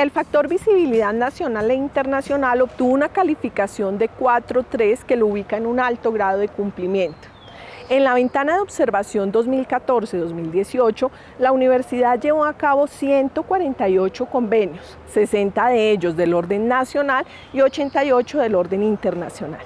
El factor visibilidad nacional e internacional obtuvo una calificación de 4.3 que lo ubica en un alto grado de cumplimiento. En la ventana de observación 2014-2018, la universidad llevó a cabo 148 convenios, 60 de ellos del orden nacional y 88 del orden internacional.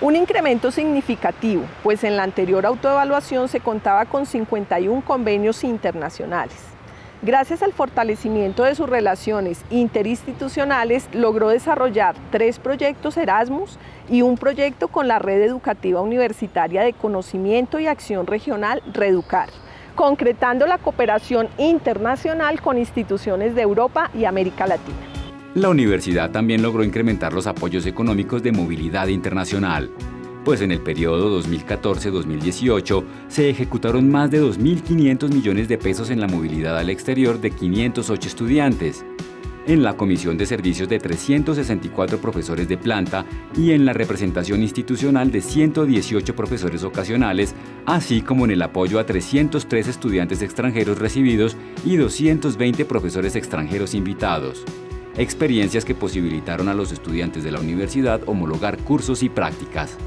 Un incremento significativo, pues en la anterior autoevaluación se contaba con 51 convenios internacionales. Gracias al fortalecimiento de sus relaciones interinstitucionales, logró desarrollar tres proyectos Erasmus y un proyecto con la Red Educativa Universitaria de Conocimiento y Acción Regional Reducar, concretando la cooperación internacional con instituciones de Europa y América Latina. La universidad también logró incrementar los apoyos económicos de movilidad internacional, pues en el periodo 2014-2018 se ejecutaron más de 2.500 millones de pesos en la movilidad al exterior de 508 estudiantes, en la comisión de servicios de 364 profesores de planta y en la representación institucional de 118 profesores ocasionales, así como en el apoyo a 303 estudiantes extranjeros recibidos y 220 profesores extranjeros invitados. Experiencias que posibilitaron a los estudiantes de la universidad homologar cursos y prácticas.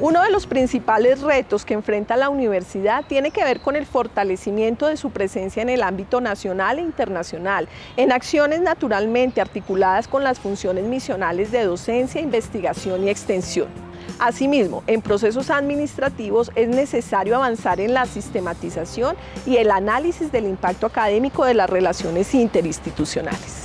Uno de los principales retos que enfrenta la universidad tiene que ver con el fortalecimiento de su presencia en el ámbito nacional e internacional, en acciones naturalmente articuladas con las funciones misionales de docencia, investigación y extensión. Asimismo, en procesos administrativos es necesario avanzar en la sistematización y el análisis del impacto académico de las relaciones interinstitucionales.